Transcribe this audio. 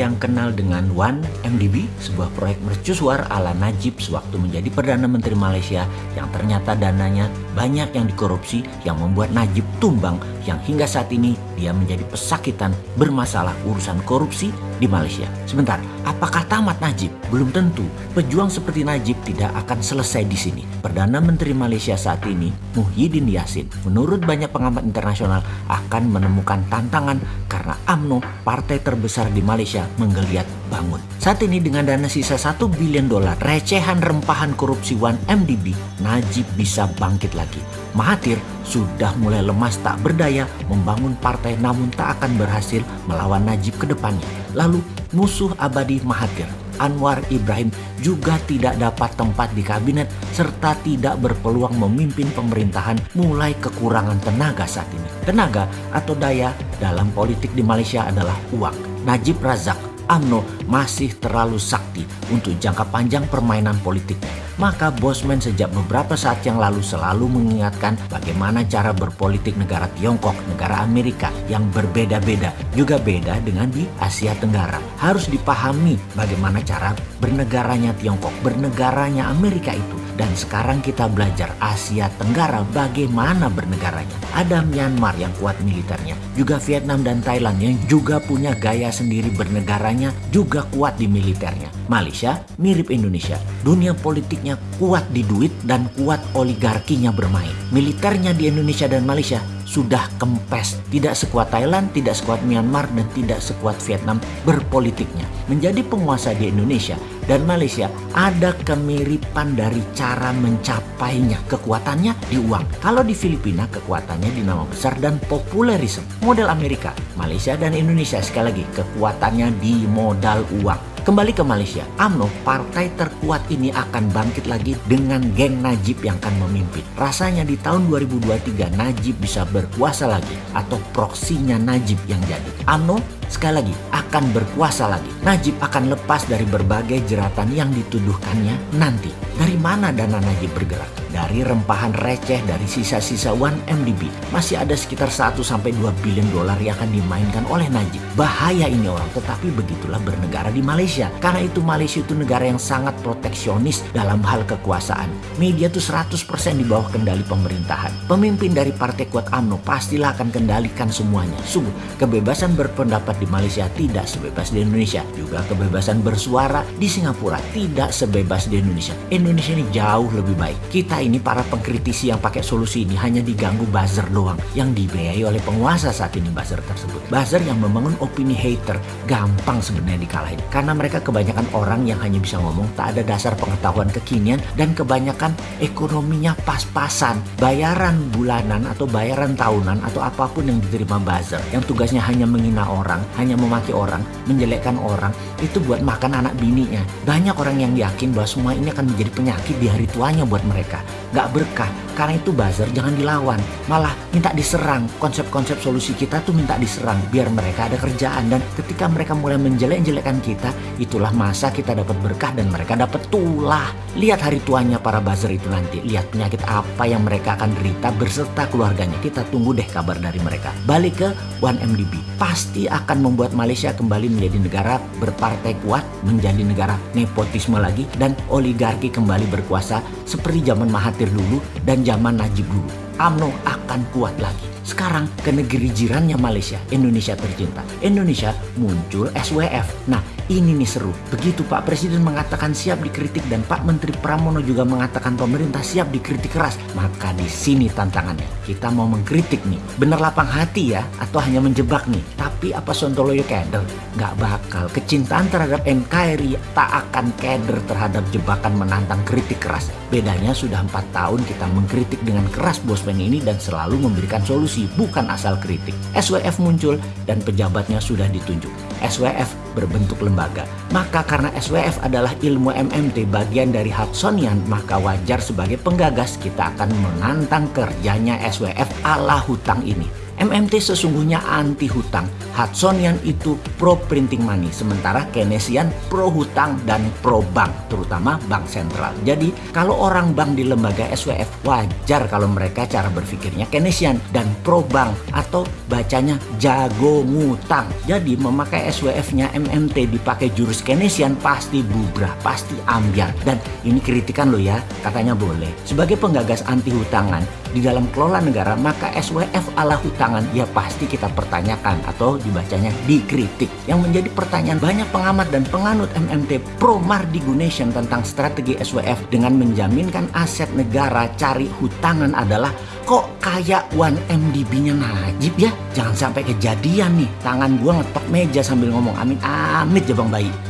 yang kenal dengan One MDB, sebuah proyek mercusuar ala Najib sewaktu menjadi Perdana Menteri Malaysia yang ternyata dananya banyak yang dikorupsi yang membuat Najib tumbang yang hingga saat ini dia menjadi pesakitan bermasalah urusan korupsi di Malaysia. Sebentar, apakah tamat Najib? Belum tentu. Pejuang seperti Najib tidak akan selesai di sini. Perdana Menteri Malaysia saat ini, Muhyiddin Yassin, menurut banyak pengamat internasional akan menemukan tantangan karena AMNO, partai terbesar di Malaysia, menggeliat bangun. Saat ini dengan dana sisa 1 bilion dolar, recehan rempahan korupsi 1MDB, Najib bisa bangkit lagi. Mahathir sudah mulai lemas tak berdaya membangun partai namun tak akan berhasil melawan Najib ke depannya. Lalu musuh abadi Mahathir, Anwar Ibrahim juga tidak dapat tempat di kabinet serta tidak berpeluang memimpin pemerintahan mulai kekurangan tenaga saat ini. Tenaga atau daya dalam politik di Malaysia adalah uang. Najib Razak AMNO masih terlalu sakti untuk jangka panjang permainan politiknya. Maka Bosman sejak beberapa saat yang lalu selalu mengingatkan bagaimana cara berpolitik negara Tiongkok, negara Amerika yang berbeda-beda, juga beda dengan di Asia Tenggara. Harus dipahami bagaimana cara bernegaranya Tiongkok, bernegaranya Amerika itu dan sekarang kita belajar Asia Tenggara bagaimana bernegaranya. Ada Myanmar yang kuat militernya, juga Vietnam dan Thailand yang juga punya gaya sendiri bernegaranya, juga kuat di militernya. Malaysia mirip Indonesia, dunia politiknya kuat di duit dan kuat oligarkinya bermain. Militernya di Indonesia dan Malaysia sudah kempes. Tidak sekuat Thailand, tidak sekuat Myanmar, dan tidak sekuat Vietnam berpolitiknya. Menjadi penguasa di Indonesia dan Malaysia ada kemiripan dari cara mencapainya. Kekuatannya di uang. Kalau di Filipina kekuatannya di nama besar dan populerisme. Model Amerika, Malaysia dan Indonesia sekali lagi kekuatannya di modal uang. Kembali ke Malaysia, AMNO, partai terkuat ini akan bangkit lagi dengan geng Najib yang akan memimpin. Rasanya di tahun 2023 Najib bisa berkuasa lagi atau proksinya Najib yang jadi. AMNO sekali lagi akan berkuasa lagi. Najib akan lepas dari berbagai jeratan yang dituduhkannya nanti. Dari mana dana Najib bergerak? Dari rempahan receh dari sisa-sisa 1MDB, masih ada sekitar 1-2 bilion dolar yang akan dimainkan oleh Najib. Bahaya ini orang, tetapi begitulah bernegara di Malaysia. Karena itu Malaysia itu negara yang sangat proteksionis dalam hal kekuasaan. Media itu 100% di bawah kendali pemerintahan. Pemimpin dari Partai Kuat AMNO pastilah akan kendalikan semuanya. Sungguh, kebebasan berpendapat di Malaysia tidak sebebas di Indonesia. Juga kebebasan bersuara di Singapura tidak sebebas di Indonesia. Indonesia ini jauh lebih baik. Kita ini para pengkritisi yang pakai solusi ini hanya diganggu buzzer doang yang dibiayai oleh penguasa saat ini buzzer tersebut. Buzzer yang membangun opini hater gampang sebenarnya dikalahin karena mereka kebanyakan orang yang hanya bisa ngomong tak ada dasar pengetahuan kekinian dan kebanyakan ekonominya pas-pasan. Bayaran bulanan atau bayaran tahunan atau apa pun yang diterima buzzer yang tugasnya hanya menghina orang, hanya memaki orang, menjelekkan orang itu buat makan anak bininya. Banyak orang yang yakin bahwa semua ini akan menjadi penyakit di hari tuanya buat mereka nggak berkah. Karena itu buzzer jangan dilawan, malah minta diserang. Konsep-konsep solusi kita tuh minta diserang biar mereka ada kerjaan dan ketika mereka mulai menjelek-jelekkan kita, itulah masa kita dapat berkah dan mereka dapat tulah. Lihat hari tuanya para buzzer itu nanti, lihat penyakit apa yang mereka akan derita berserta keluarganya. Kita tunggu deh kabar dari mereka. Balik ke 1MDB, pasti akan membuat Malaysia kembali menjadi negara berpartai kuat, menjadi negara nepotisme lagi dan oligarki kembali berkuasa seperti zaman Mahathir dulu dan zaman Najib dulu. AMNO akan kuat lagi. Sekarang ke negeri jirannya Malaysia, Indonesia tercinta. Indonesia muncul SWF. Nah ini nih seru. Begitu Pak Presiden mengatakan siap dikritik dan Pak Menteri Pramono juga mengatakan pemerintah siap dikritik keras. Maka di sini tantangannya. Kita mau mengkritik nih. Bener lapang hati ya atau hanya menjebak nih. Tapi apa Sontoloyo keder? Gak bakal. Kecintaan terhadap NKRI tak akan keder terhadap jebakan menantang kritik keras. Bedanya sudah empat tahun kita mengkritik dengan keras bosman ini dan selalu memberikan solusi bukan asal kritik. SWF muncul dan pejabatnya sudah ditunjuk. SWF berbentuk lembaga. Maka karena SWF adalah ilmu MMT bagian dari Hudsonian, maka wajar sebagai penggagas kita akan menantang kerjanya SWF ala hutang ini. MMT sesungguhnya anti hutang. Hudsonian itu pro printing money, sementara Keynesian pro hutang dan pro bank, terutama bank sentral. Jadi kalau orang bank di lembaga SWF wajar kalau mereka cara berpikirnya Keynesian dan pro bank atau bacanya jago ngutang. Jadi memakai SWF-nya MMT dipakai jurus Keynesian pasti bubrah, pasti ambiar. Dan ini kritikan lo ya, katanya boleh. Sebagai penggagas anti hutangan, di dalam kelola negara maka SWF ala hutangan ya pasti kita pertanyakan atau dibacanya dikritik. Yang menjadi pertanyaan banyak pengamat dan penganut MMT pro Mardi Gunation tentang strategi SWF dengan menjaminkan aset negara cari hutangan adalah kok kayak 1MDB-nya Najib ya? Jangan sampai kejadian nih, tangan gua ngetok meja sambil ngomong amin amit ya Bang Bayi.